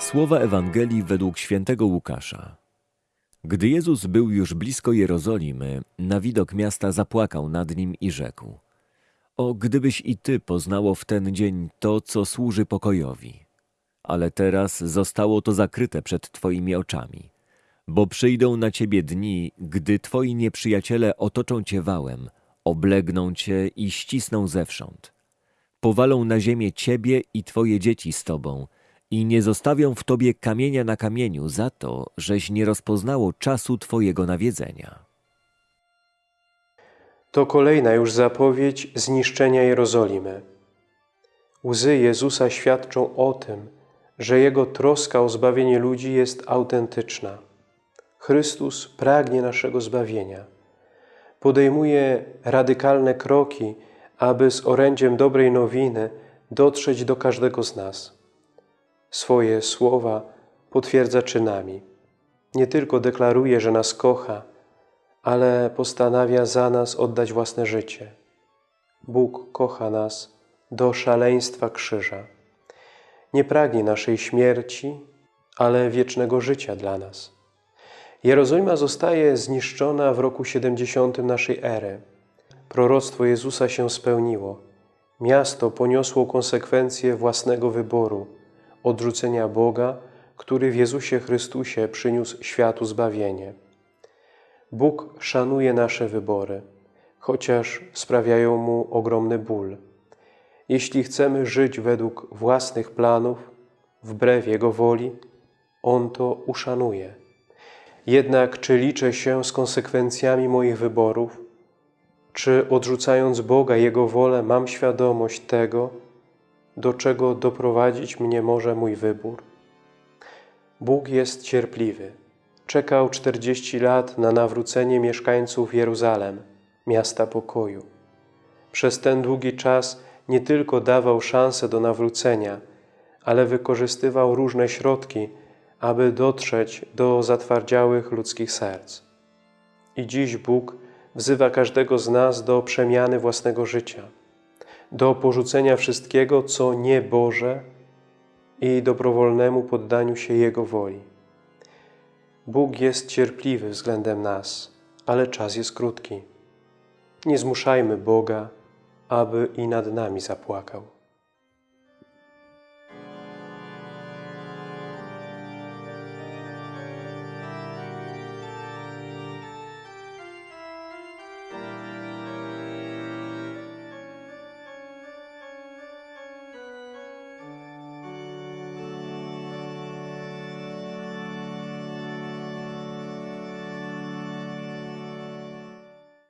Słowa Ewangelii według świętego Łukasza. Gdy Jezus był już blisko Jerozolimy, na widok miasta zapłakał nad nim i rzekł: O, gdybyś i ty poznało w ten dzień to, co służy pokojowi. Ale teraz zostało to zakryte przed twoimi oczami. Bo przyjdą na ciebie dni, gdy twoi nieprzyjaciele otoczą cię wałem, oblegną cię i ścisną zewsząd. Powalą na ziemię ciebie i twoje dzieci z tobą i nie zostawią w tobie kamienia na kamieniu za to, żeś nie rozpoznało czasu twojego nawiedzenia. To kolejna już zapowiedź zniszczenia Jerozolimy. Łzy Jezusa świadczą o tym, że Jego troska o zbawienie ludzi jest autentyczna. Chrystus pragnie naszego zbawienia. Podejmuje radykalne kroki, aby z orędziem dobrej nowiny dotrzeć do każdego z nas. Swoje słowa potwierdza czynami. Nie tylko deklaruje, że nas kocha, ale postanawia za nas oddać własne życie. Bóg kocha nas do szaleństwa krzyża. Nie pragnie naszej śmierci, ale wiecznego życia dla nas. Jerozolima zostaje zniszczona w roku 70 naszej ery. Proroctwo Jezusa się spełniło. Miasto poniosło konsekwencje własnego wyboru, odrzucenia Boga, który w Jezusie Chrystusie przyniósł światu zbawienie. Bóg szanuje nasze wybory, chociaż sprawiają Mu ogromny ból. Jeśli chcemy żyć według własnych planów, wbrew Jego woli, On to uszanuje. Jednak czy liczę się z konsekwencjami moich wyborów? Czy odrzucając Boga, Jego wolę, mam świadomość tego, do czego doprowadzić mnie może mój wybór? Bóg jest cierpliwy. Czekał 40 lat na nawrócenie mieszkańców Jeruzalem, miasta pokoju. Przez ten długi czas nie tylko dawał szansę do nawrócenia, ale wykorzystywał różne środki, aby dotrzeć do zatwardziałych ludzkich serc. I dziś Bóg wzywa każdego z nas do przemiany własnego życia, do porzucenia wszystkiego, co nie Boże i dobrowolnemu poddaniu się Jego woli. Bóg jest cierpliwy względem nas, ale czas jest krótki. Nie zmuszajmy Boga, aby i nad nami zapłakał.